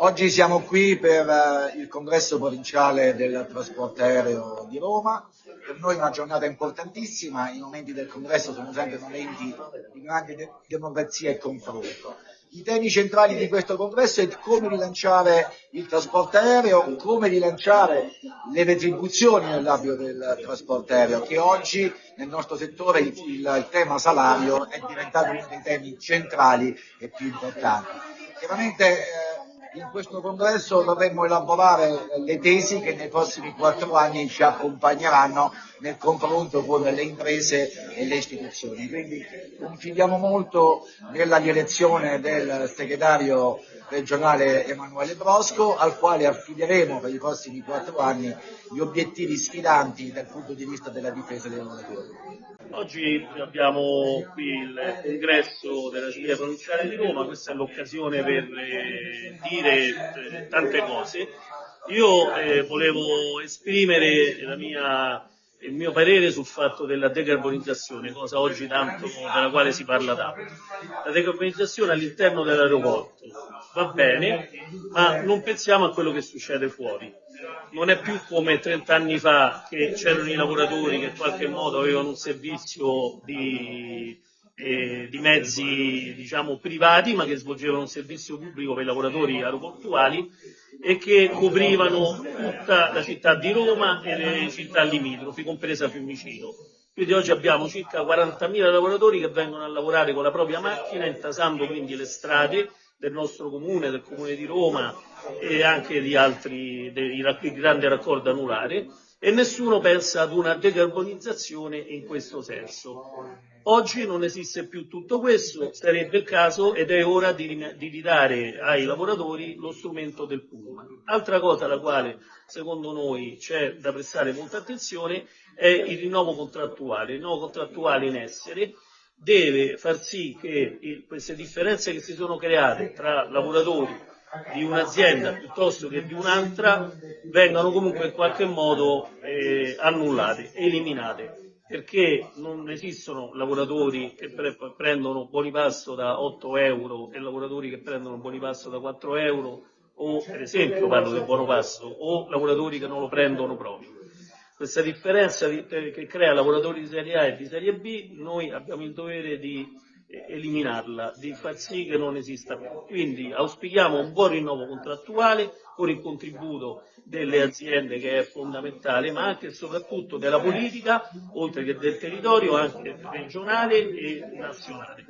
Oggi siamo qui per eh, il congresso provinciale del trasporto aereo di Roma. Per noi è una giornata importantissima, i momenti del congresso sono sempre momenti di grande de- democrazia e confronto. I temi centrali di questo congresso è come rilanciare il trasporto aereo, come rilanciare le retribuzioni nell'ambito del trasporto aereo, che oggi nel nostro settore il, il, il tema salario è diventato uno dei temi centrali e più importanti. Chiaramente eh, in questo congresso dovremmo elaborare le tesi che nei prossimi quattro anni ci accompagneranno nel confronto con le imprese e le istituzioni. Quindi confidiamo molto nella direzione del segretario regionale Emanuele Brosco, al quale affideremo per i prossimi quattro anni gli obiettivi sfidanti dal punto di vista della difesa dei lavoratori. Oggi abbiamo qui il congresso della Giuria Provinciale di Roma, questa è l'occasione per eh, dire eh, tante cose. Io eh, volevo esprimere mia, il mio parere sul fatto della decarbonizzazione, cosa oggi tanto della quale si parla tanto. La decarbonizzazione all'interno dell'aeroporto va bene, ma non pensiamo a quello che succede fuori non è più come 30 anni fa che c'erano i lavoratori che in qualche modo avevano un servizio di, eh, di mezzi diciamo, privati ma che svolgevano un servizio pubblico per i lavoratori aeroportuali e che coprivano tutta la città di Roma e le città limitrofi, compresa Fiumicino. Quindi oggi abbiamo circa 40.000 lavoratori che vengono a lavorare con la propria macchina, intasando quindi le strade del nostro comune, del comune di Roma e anche di altri, dei grandi raccordi anulari e nessuno pensa ad una decarbonizzazione in questo senso. Oggi non esiste più tutto questo, sarebbe il caso ed è ora di, di ridare ai lavoratori lo strumento del pullman. Altra cosa alla quale secondo noi c'è da prestare molta attenzione è il rinnovo contrattuale. Il rinnovo contrattuale in essere deve far sì che il, queste differenze che si sono create tra lavoratori di un'azienda piuttosto che di un'altra vengano comunque in qualche modo eh, annullate, eliminate, perché non esistono lavoratori che pre- prendono buoni pasto da 8 euro e lavoratori che prendono buoni pasto da 4 euro o per esempio parlo del buono pasto o lavoratori che non lo prendono proprio questa differenza che crea lavoratori di serie A e di serie B, noi abbiamo il dovere di eliminarla, di far sì che non esista più. Quindi auspichiamo un buon rinnovo contrattuale con il contributo delle aziende che è fondamentale, ma anche e soprattutto della politica, oltre che del territorio, anche regionale e nazionale.